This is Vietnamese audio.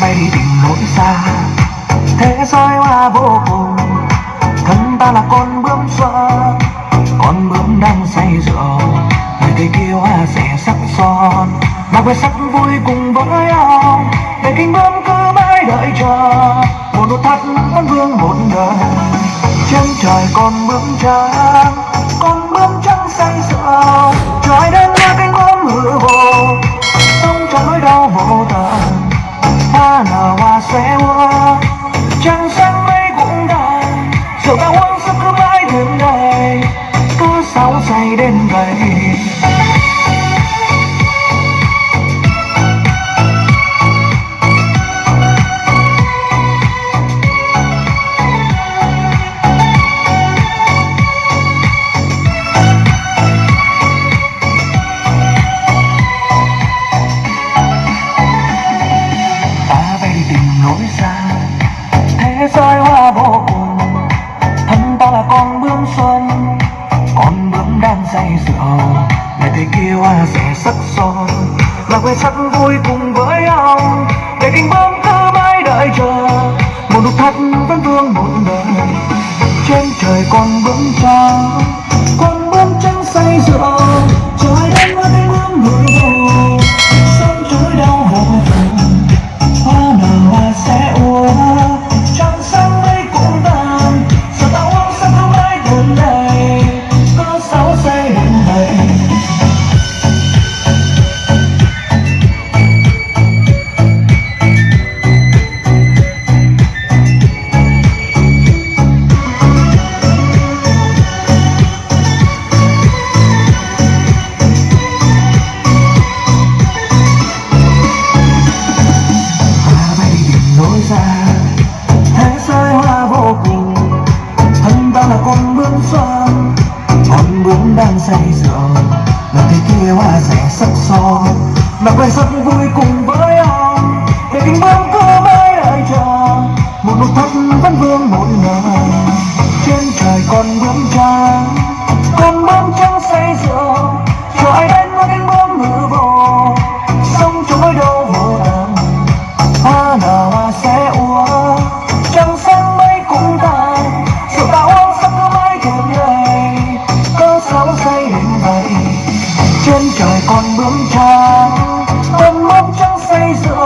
bay tình nỗi xa. Thế giới hoa vô cùng, thân ta là con bướm xoa con bướm đang say rượu, người cây kia hoa rẻ sắc son. Mà quên sắc vui cùng với ông, để kinh bướm cứ mãi đợi chờ. Một nụ thắt vẫn vương một đời trên trời con bướm trắng. Con bướm trắng say rượu, trời đất là cánh bướm hư vô. Sống trong nỗi đau vô tận hoa nở hoa sẽ hoa. Trăng sáng mây cũng đầy rượu ta uống sức cứ mãi đêm đầy cứ sáu say đến gầy rơi hoa vô cùng. Thân ta là con bướm xuân, con bướm đang say rượu ngày thế kia hoa rẻ sắc son là quê sắc vui cùng với ông để cánh bướm cứ mãi đợi chờ, một nụ thắt vẫn vương một đời. Trên trời con bướm trắng thân con bướm son con bướm đang say rượu là thế kia hoa rẻ sắc son mà quay rất vui cùng Con bướm cha, con bướm trắng say rực